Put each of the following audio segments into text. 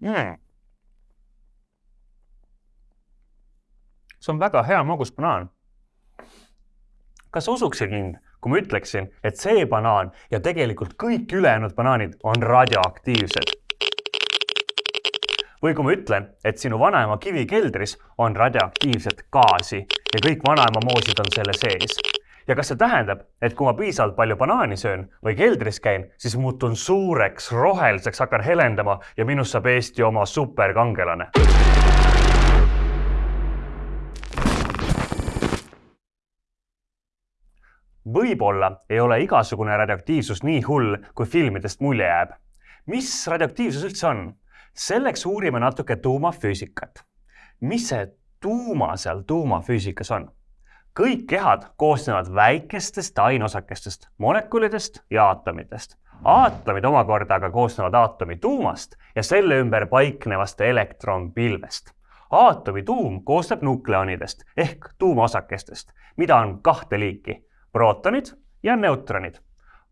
mm.. see on väga hea magus banaan. kas sa usuksid mind, kui ma ütleksin, et see banaan ja tegelikult kõik ülejäänud banaanid on radioaktiivsed? või kui ma ütlen, et sinu vanaema kivikeldris on radioaktiivset gaasi ja kõik vanaema moosid on selle sees ja kas see tähendab, et kui ma piisavalt palju banaani söön või keldris käin, siis muutun suureks, roheliseks, hakkan helendama ja minust saab Eesti oma superkangelane? võib-olla ei ole igasugune radioaktiivsus nii hull, kui filmidest mulje jääb. mis radioaktiivsus üldse on? selleks uurime natuke tuumafüüsikat. mis see tuuma seal tuumafüüsikas on? Kõik kehad koosnevad väikestest aineosakestest, molekulidest ja aatomitest. aatomid omakorda aga koosnevad aatomi tuumast ja selle ümber paiknevast elektronpilvest. aatomi tuum koosneb nukleonidest ehk tuumaosakestest, mida on kahte liiki, prootonid ja neutronid.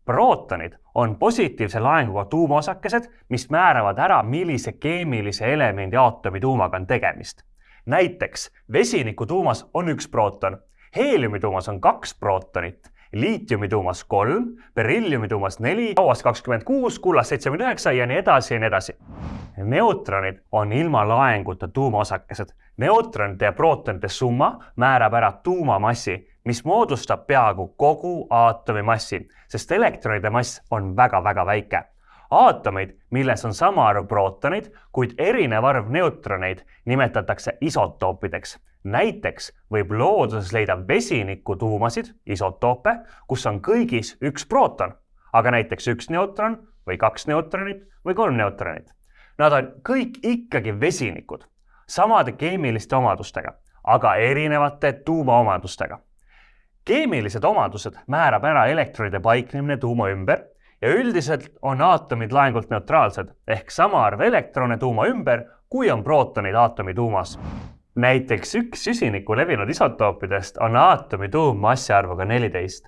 prootonid on positiivse laenguga tuumaosakesed, mis määravad ära, millise keemilise elemendi aatomi tuumaga on tegemist. näiteks vesiniku tuumas on üks prooton heeliumi tuumas on kaks prootonit, liitiumi tuumas kolm, berilliumi tuumas neli, hauas kakskümmend kuus, kullas seitsekümmend üheksa ja nii edasi ja nii edasi. neutronid on ilma laenguta tuumaosakesed. neutronite ja prootonite summa määrab ära tuumamassi, mis moodustab peaaegu kogu aatomi massi, sest elektronide mass on väga-väga väike aatomeid, milles on sama arv prootoneid, kuid erinev arv neutroneid, nimetatakse isotoopideks näiteks võib looduses leida vesinikutuumasid, isotoope, kus on kõigis üks prooton, aga näiteks üks neutron või kaks neutronit või kolm neutronit. Nad on kõik ikkagi vesinikud, samade keemiliste omadustega, aga erinevate tuumaomadustega. keemilised omadused määrab ära elektronide paiknemine tuuma ümber ja üldiselt on aatomid laengult neutraalsed ehk sama arv elektrone tuuma ümber, kui on prootonid aatomi tuumas näiteks üks süsiniku levinud isotoopidest on aatomi tuummassi arvuga neliteist.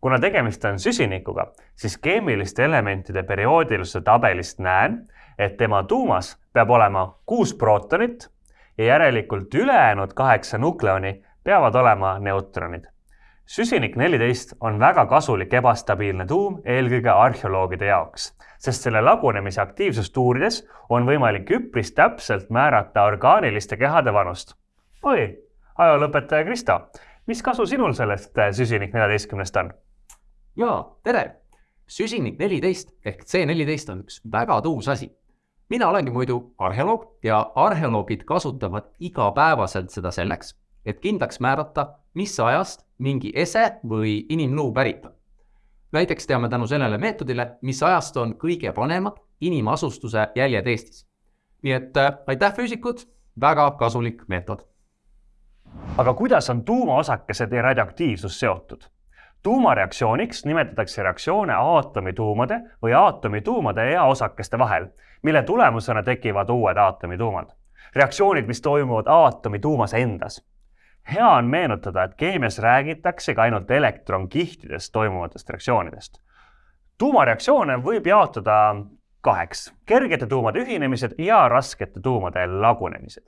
kuna tegemist on süsinikuga, siis keemiliste elementide perioodilisuse tabelist näen, et tema tuumas peab olema kuus prootonit ja järelikult ülejäänud kaheksa nukleoni peavad olema neutronid. Süsinik neliteist on väga kasulik ebastabiilne tuum eelkõige arheoloogide jaoks sest selle lagunemise aktiivsust uurides on võimalik üpris täpselt määrata orgaaniliste kehade vanust. oi, ajalooõpetaja Kristo, mis kasu sinul sellest äh, süsinik neljateistkümnest on? jaa, tere! süsinik neliteist ehk C neliteist on üks väga tuus asi. mina olengi muidu arheoloog ja arheoloogid kasutavad igapäevaselt seda selleks, et kindlaks määrata, mis ajast mingi ese või inimluu pärit on näiteks teame tänu sellele meetodile, mis ajast on kõige vanemad inimasustuse jäljed Eestis. nii et äh, aitäh, füüsikud, väga kasulik meetod. aga kuidas on tuumaosakesed ja radioaktiivsus seotud? tuumareaktsiooniks nimetatakse reaktsioone aatomituumade või aatomituumade ja osakeste vahel, mille tulemusena tekivad uued aatomituumad. reaktsioonid, mis toimuvad aatomituumas endas hea on meenutada, et keemias räägitaksegi ainult elektronkihtidest toimuvatest reaktsioonidest. tuumareaktsioone võib jaotada kaheks, kergete tuumade ühinemised ja raskete tuumade lagunemised.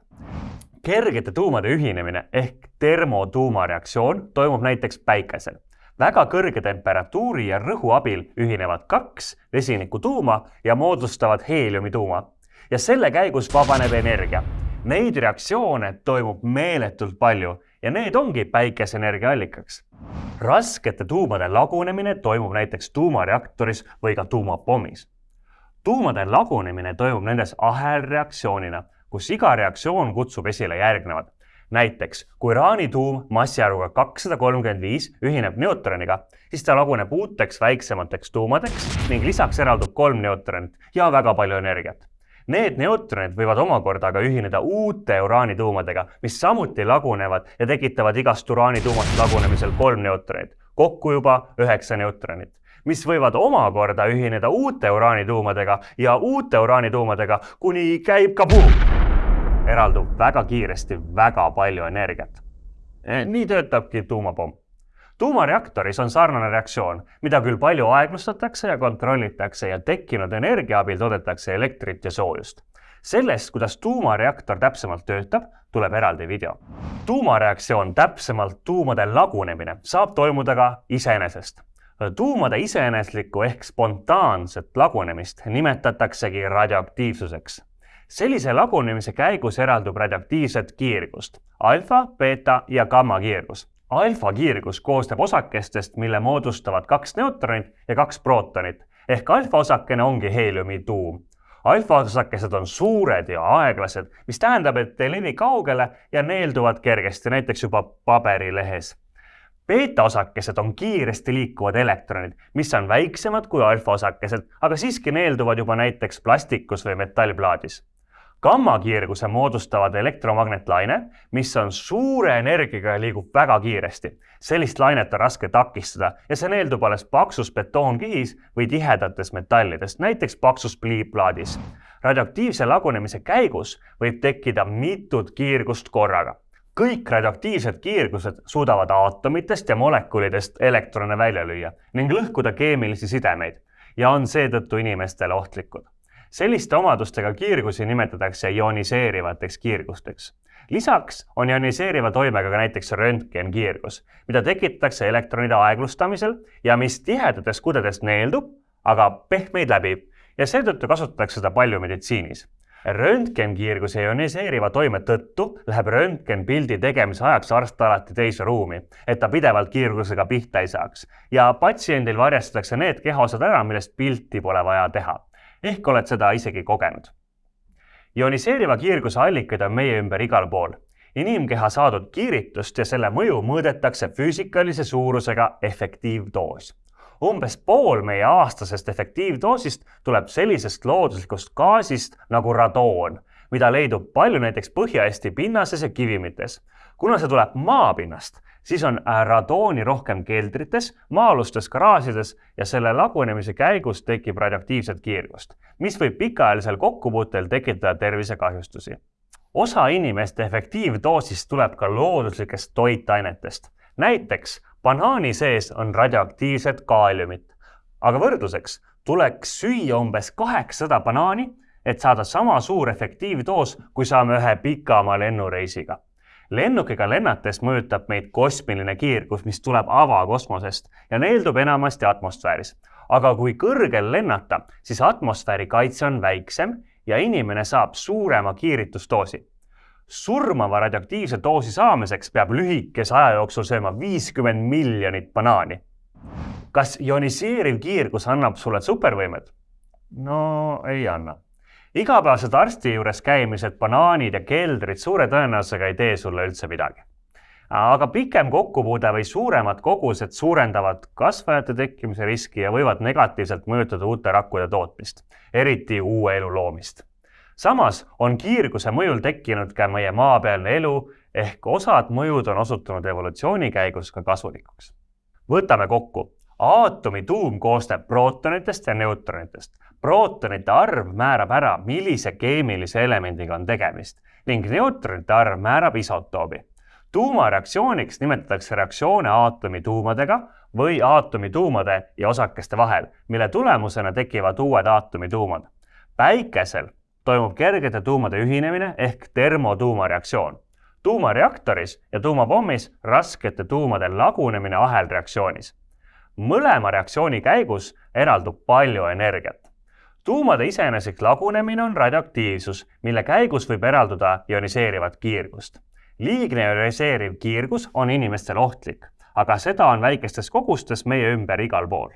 kergete tuumade ühinemine ehk termotuumareaktsioon toimub näiteks päikesel. väga kõrge temperatuuri ja rõhu abil ühinevad kaks vesinikutuuma ja moodustavad heeliumituuma ja selle käigus vabaneb energia Neid reaktsioone toimub meeletult palju ja need ongi päikeseenergia allikaks. raskete tuumade lagunemine toimub näiteks tuumareaktoris või ka tuumapommis. tuumade lagunemine toimub nendes ahelreaktsioonina, kus iga reaktsioon kutsub esile järgnevad. näiteks kui uraanituum massiarvuga kakssada kolmkümmend viis ühineb neutroniga, siis ta laguneb uuteks väiksemateks tuumadeks ning lisaks eraldub kolm neutronit ja väga palju energiat Need neutronid võivad omakorda aga ühineda uute uraanituumadega, mis samuti lagunevad ja tekitavad igast uraanituumast lagunemisel kolm neutronit, kokku juba üheksa neutronit, mis võivad omakorda ühineda uute uraanituumadega ja uute uraanituumadega, kuni käib kabuum. eraldub väga kiiresti väga palju energiat. Eh, nii töötabki tuumapomm tuumareaktoris on sarnane reaktsioon, mida küll palju aeglustatakse ja kontrollitakse ja tekkinud energia abil toodetakse elektrit ja soojust. sellest, kuidas tuumareaktor täpsemalt töötab, tuleb eraldi video. tuumareaktsioon, täpsemalt tuumade lagunemine, saab toimuda ka iseenesest tuumade iseeneslikku ehk spontaanset lagunemist nimetataksegi radioaktiivsuseks. sellise lagunemise käigus eraldub radioaktiivset kiirgust, alfa, beeta ja gamma kiirgus. Alfa kiirgus koosneb osakestest, mille moodustavad kaks neutronit ja kaks prootonit. Ehk alfa osakene ongi heeliumi tuum. Alfaosakesed on suured ja aeglased, mis tähendab, et ei levi kaugele ja neelduvad kergesti, näiteks juba paberilehes. Beetaosakesed on kiiresti liikuvad elektronid, mis on väiksemad kui alfaosakesed, aga siiski neelduvad juba näiteks plastikus või metallplaadis. Gammakiirguse moodustavad elektromagnetlaine, mis on suure energiaga ja liigub väga kiiresti. sellist lainet on raske takistada ja see neeldub alles paksus betoonkihis või tihedates metallides, näiteks paksus pliiplaadis. radioaktiivse lagunemise käigus võib tekkida mitut kiirgust korraga kõik radioaktiivsed kiirgused suudavad aatomitest ja molekulidest elektrone välja lüüa ning lõhkuda keemilisi sidemeid ja on seetõttu inimestele ohtlikud. Selliste omadustega kiirgusi nimetatakse ioniseerivateks kiirgusteks. lisaks on ioniseeriva toimega ka näiteks röntgenkiirgus, mida tekitatakse elektronide aeglustamisel ja mis tihedates kudedes neeldub, aga pehmeid läbib ja seetõttu kasutatakse seda palju meditsiinis röntgenkiirguse ioniseeriva toime tõttu läheb röntgenpildi tegemise ajaks arst alati teise ruumi, et ta pidevalt kiirgusega pihta ei saaks ja patsiendil varjastatakse need kehaosad ära, millest pilti pole vaja teha. Ehk oled seda isegi kogenud. ioniseeriva kiirguse allikaid on meie ümber igal pool. inimkeha saadud kiiritust ja selle mõju mõõdetakse füüsikalise suurusega efektiivdoos umbes pool meie aastasest efektiivdoosist tuleb sellisest looduslikust gaasist nagu radoon, mida leidub palju näiteks Põhja-Eesti pinnases ja kivimites. Kuna see tuleb maapinnast, siis on äh, radooni rohkem keldrites, maa-alustes garaažides ja selle lagunemise käigus tekib radioaktiivset kiirgust, mis võib pikaajalisel kokkupuutel tekitada tervisekahjustusi. osa inimeste efektiivdoosist tuleb ka looduslikest toitainetest näiteks banaani sees on radioaktiivset kaaliumit, aga võrdluseks tuleks süüa umbes kaheksasada banaani, et saada sama suur efektiivdoos, kui saame ühe pikama lennureisiga. Lennukiga lennates mõjutab meid kosmiline kiirgus, mis tuleb avakosmosest ja neeldub enamasti atmosfääris. aga kui kõrgel lennata, siis atmosfääri kaitse on väiksem ja inimene saab suurema kiiritusdoosi surmava radioaktiivse doosi saamiseks peab lühikese aja jooksul sööma viiskümmend miljonit banaani. kas ioniseeriv kiirgus annab sulle supervõimed? no ei anna. Igapäevased arsti juures käimised, banaanid ja keldrid suure tõenäosusega ei tee sulle üldse midagi. aga pikem kokkupuude või suuremad kogused suurendavad kasvajate tekkimise riski ja võivad negatiivselt mõjutada uute rakkude tootmist, eriti uue elu loomist samas on kiirguse mõjul tekkinud ka meie maapealne elu ehk osad mõjud on osutunud evolutsiooni käigus ka kasulikuks. võtame kokku. Aatomi tuum koosneb prootonitest ja neutronitest. prootonite arv määrab ära, millise keemilise elemendiga on tegemist ning neutronite arv määrab isotoobi. tuumareaktsiooniks nimetatakse reaktsioone aatomi tuumadega või aatomi tuumade ja osakeste vahel, mille tulemusena tekivad uued aatomi tuumad. päikesel toimub kergete tuumade ühinemine ehk termotuumareaktsioon. tuumareaktoris ja tuumapommis raskete tuumade lagunemine ahelreaktsioonis. Mõlema reaktsiooni käigus eraldub palju energiat. tuumade iseeneslik lagunemine on radioaktiivsus, mille käigus võib eralduda ioniseerivat kiirgust. liigne ioniseeriv kiirgus on inimestele ohtlik, aga seda on väikestes kogustes meie ümber igal pool